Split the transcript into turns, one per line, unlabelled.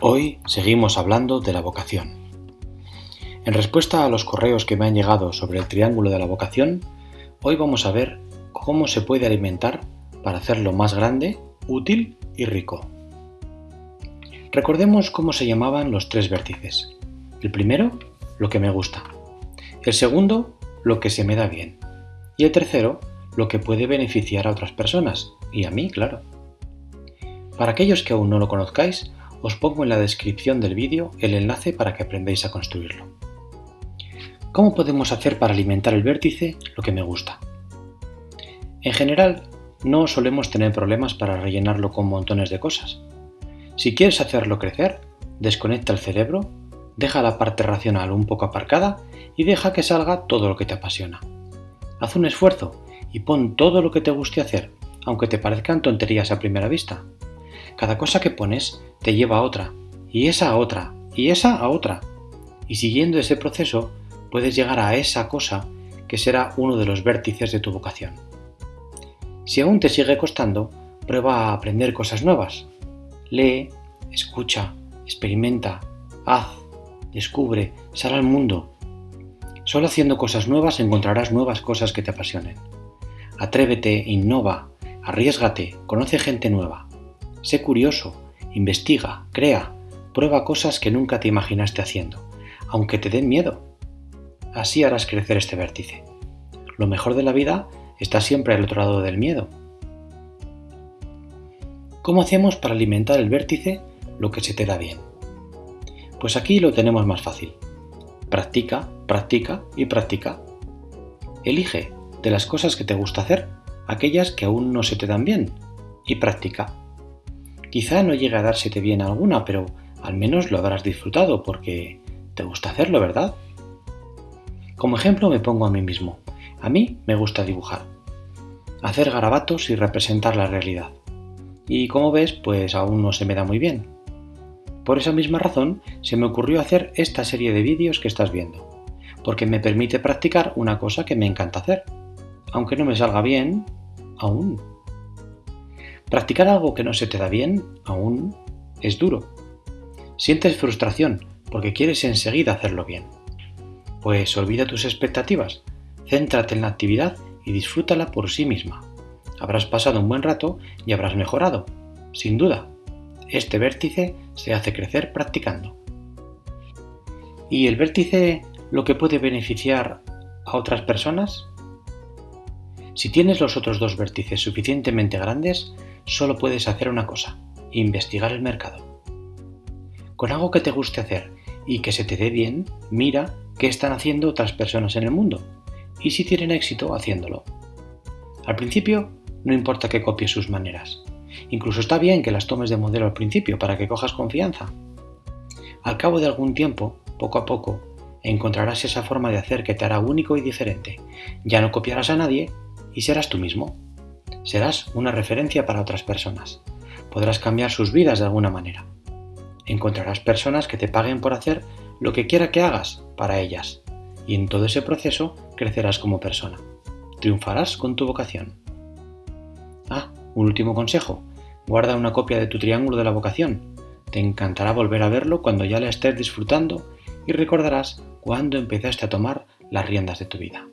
Hoy seguimos hablando de la vocación. En respuesta a los correos que me han llegado sobre el triángulo de la vocación, hoy vamos a ver cómo se puede alimentar para hacerlo más grande, útil y rico. Recordemos cómo se llamaban los tres vértices. El primero, lo que me gusta. El segundo, lo que se me da bien. Y el tercero, lo que puede beneficiar a otras personas, y a mí, claro. Para aquellos que aún no lo conozcáis, os pongo en la descripción del vídeo el enlace para que aprendáis a construirlo. ¿Cómo podemos hacer para alimentar el vértice lo que me gusta? En general, no solemos tener problemas para rellenarlo con montones de cosas. Si quieres hacerlo crecer, desconecta el cerebro, deja la parte racional un poco aparcada y deja que salga todo lo que te apasiona. Haz un esfuerzo y pon todo lo que te guste hacer, aunque te parezcan tonterías a primera vista. Cada cosa que pones te lleva a otra, y esa a otra, y esa a otra. Y siguiendo ese proceso, puedes llegar a esa cosa que será uno de los vértices de tu vocación. Si aún te sigue costando, prueba a aprender cosas nuevas. Lee, escucha, experimenta, haz, descubre, sal al mundo. Solo haciendo cosas nuevas encontrarás nuevas cosas que te apasionen. Atrévete, innova, arriesgate, conoce gente nueva. Sé curioso, investiga, crea, prueba cosas que nunca te imaginaste haciendo, aunque te den miedo. Así harás crecer este vértice. Lo mejor de la vida está siempre al otro lado del miedo. ¿Cómo hacemos para alimentar el vértice lo que se te da bien? Pues aquí lo tenemos más fácil. Practica, practica y practica. Elige de las cosas que te gusta hacer aquellas que aún no se te dan bien y practica. Quizá no llegue a dársete bien alguna, pero al menos lo habrás disfrutado porque te gusta hacerlo, ¿verdad? Como ejemplo me pongo a mí mismo. A mí me gusta dibujar. Hacer garabatos y representar la realidad. Y como ves, pues aún no se me da muy bien. Por esa misma razón, se me ocurrió hacer esta serie de vídeos que estás viendo, porque me permite practicar una cosa que me encanta hacer. Aunque no me salga bien, aún Practicar algo que no se te da bien, aún, es duro. Sientes frustración porque quieres enseguida hacerlo bien. Pues olvida tus expectativas, céntrate en la actividad y disfrútala por sí misma. Habrás pasado un buen rato y habrás mejorado, sin duda. Este vértice se hace crecer practicando. ¿Y el vértice lo que puede beneficiar a otras personas? Si tienes los otros dos vértices suficientemente grandes, solo puedes hacer una cosa, investigar el mercado. Con algo que te guste hacer y que se te dé bien, mira qué están haciendo otras personas en el mundo y si tienen éxito haciéndolo. Al principio, no importa que copies sus maneras. Incluso está bien que las tomes de modelo al principio para que cojas confianza. Al cabo de algún tiempo, poco a poco, encontrarás esa forma de hacer que te hará único y diferente. Ya no copiarás a nadie y serás tú mismo. Serás una referencia para otras personas. Podrás cambiar sus vidas de alguna manera. Encontrarás personas que te paguen por hacer lo que quiera que hagas para ellas. Y en todo ese proceso crecerás como persona. Triunfarás con tu vocación. Ah, un último consejo. Guarda una copia de tu triángulo de la vocación. Te encantará volver a verlo cuando ya la estés disfrutando y recordarás cuándo empezaste a tomar las riendas de tu vida.